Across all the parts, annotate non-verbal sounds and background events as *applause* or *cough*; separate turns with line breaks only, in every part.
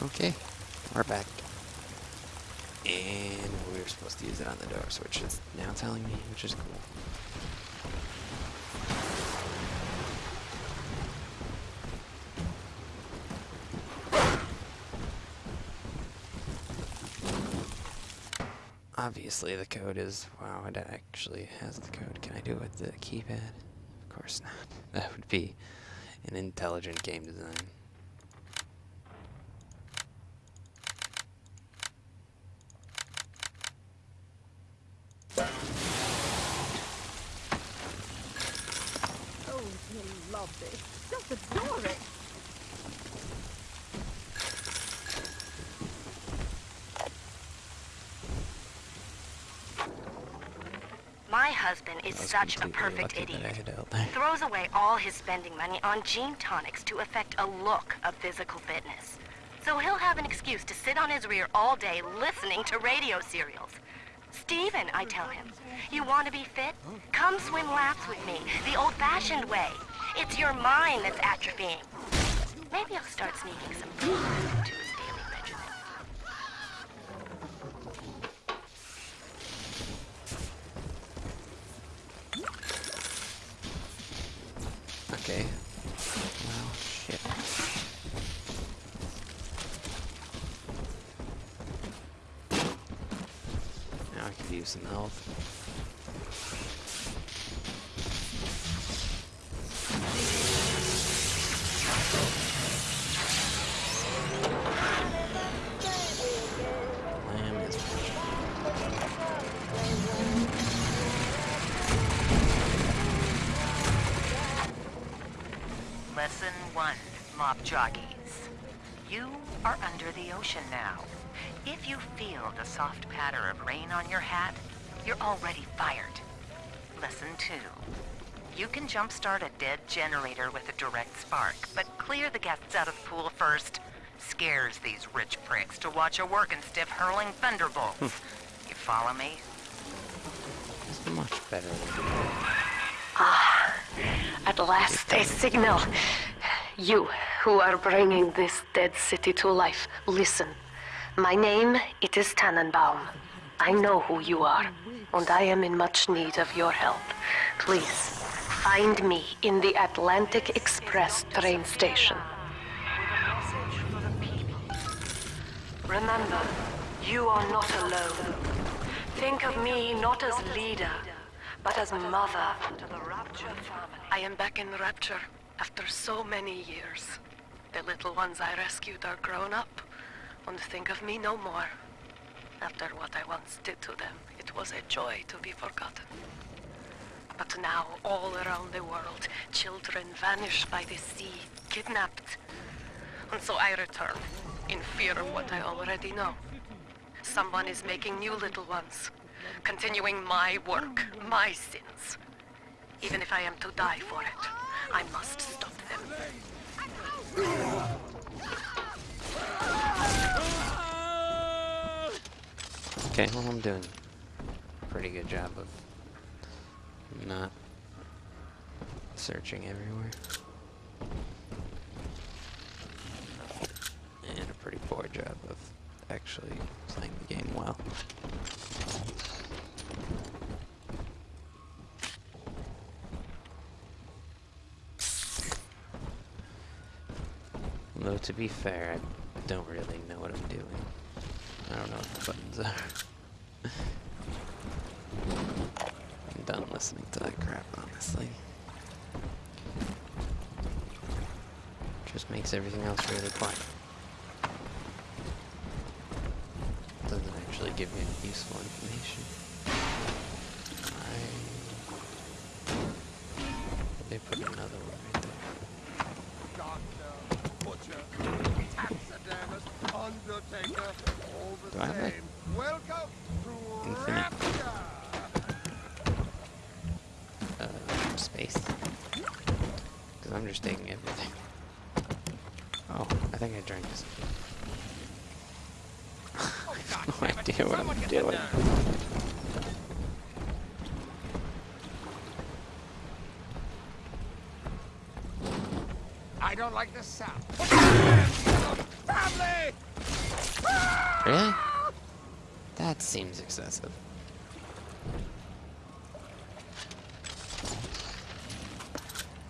Okay, we're back. And we are supposed to use it on the doors, which is now telling me, which is cool. Obviously the code is, wow, it actually has the code. Can I do it with the keypad? Of course not. *laughs* That would be an intelligent game design.
Oh, you love this. Just adore it.
My husband is such a perfect
lucky that I
idiot.
had.
Throws away all his spending money on gene tonics to affect a look of physical fitness. So he'll have an excuse to sit on his rear all day listening to radio serials. Steven, I tell him, you want to be fit? Come swim laps with me, the old-fashioned way. It's your mind that's atrophying. Maybe I'll start sneaking some food into his daily regimen.
Okay. Shit. Now I could use some health.
Lesson one, mob jockeys. You are under the ocean now. If you feel the soft patter of rain on your hat, you're already fired. Lesson two. You can jumpstart a dead generator with a direct spark, but clear the guests out of the pool first. Scares these rich pricks to watch a working stiff hurling thunderbolts. Hmm. you follow me?
It's much better than ah,
At last, a signal. You, who are bringing this dead city to life, listen. My name, it is Tenenbaum. I know who you are, and I am in much need of your help. Please, find me in the Atlantic Express train station. Remember, you are not alone. Think of me not as leader, but as mother. I am back in Rapture after so many years. The little ones I rescued are grown up, and think of me no more. After what I once did to them, it was a joy to be forgotten. But now, all around the world, children vanish by the sea, kidnapped. And so I return, in fear of what I already know. Someone is making new little ones, continuing my work, my sins. Even if I am to die for it, I must stop them.
Okay, well I'm doing a pretty good job of not searching everywhere. And a pretty poor job of actually playing the game well. Though to be fair, I don't really know what I'm doing. I don't know what the buttons are. I'm done listening to that crap, honestly. Just makes everything else really quiet. Doesn't actually give me any useful information. I... They put another one right there.
Doctor, butcher, taxidermist, undertaker, all the
Do I have?
Welcome to
Infinite.
Rapture!
Space. Because I'm just taking everything. Oh, I think I drank this. *laughs* I have no idea what I'm doing.
I don't like the sound. Put your hands on the family!
Really? That seems excessive.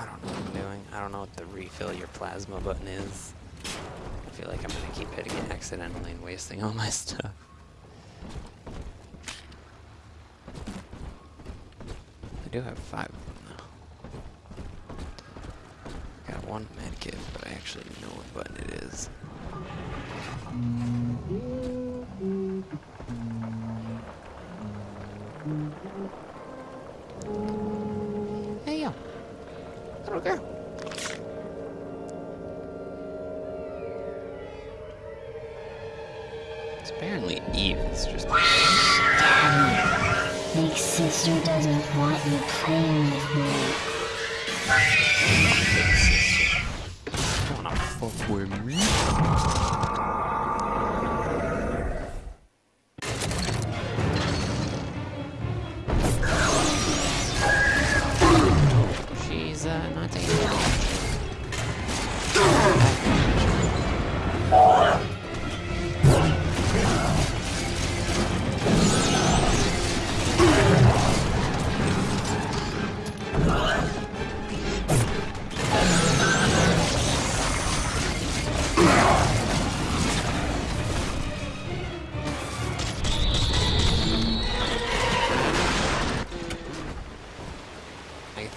I don't know what I'm doing. I don't know what the refill your plasma button is. I feel like I'm gonna keep hitting it accidentally and wasting all my stuff. I do have five of them though. Got one medkit, but I actually know what button it is. Hey yo, little girl. Apparently Eve. is just
Big sister doesn't want you playing with me.
wanna fuck with me.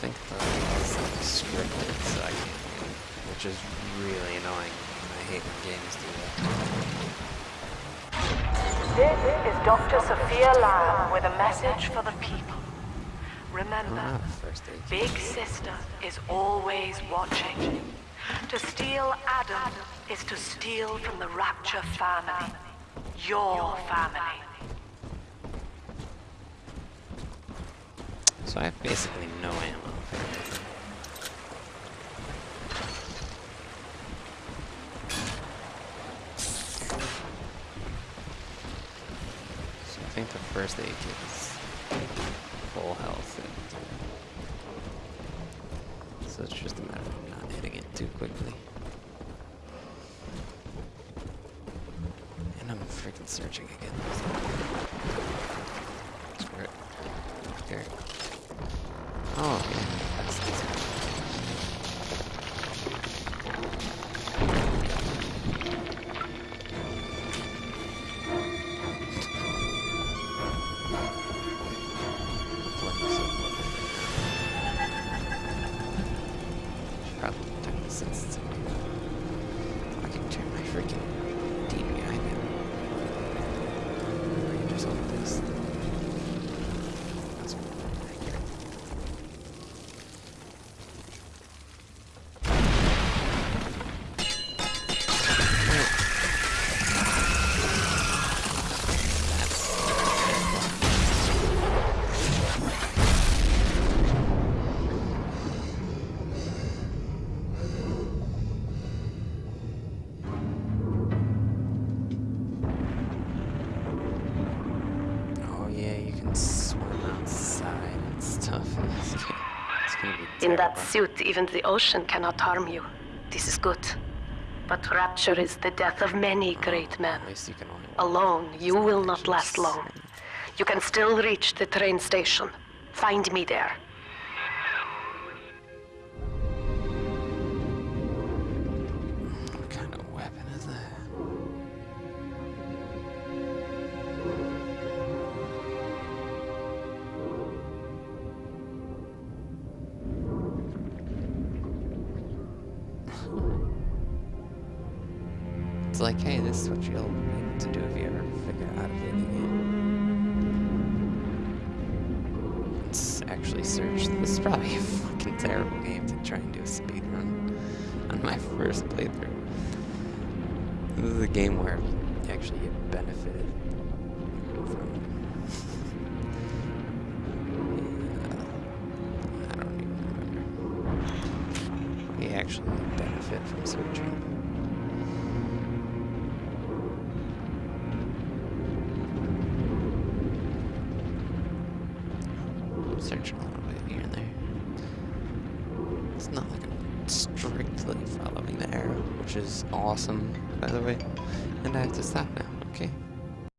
Think uh, the is like scripted, so I can't, which is really annoying. I hate when games do that.
This is Dr. Sophia Lamb with a message for the people. Remember,
ah, first.
Big Sister is always watching. To steal Adam is to steal from the Rapture family. Your family.
So I have basically no ammo. So I think the first aid kit is full health. And so it's just a matter of not hitting it too quickly. And I'm freaking searching again. Screw it. Here. Probably turn In
that suit, even the ocean cannot harm you. This is good. But Rapture is the death of many great men.
At least you can only walk.
Alone, you will
not
last long. You can still reach the train station. Find me there.
It's like, hey, this is what you'll need to do if you ever figure out how to play the game. Let's actually search. This is probably a fucking terrible game to try and do a speed run on my first playthrough. This is a game where you actually get benefited from. Which is awesome, by the way. And I have to stop now.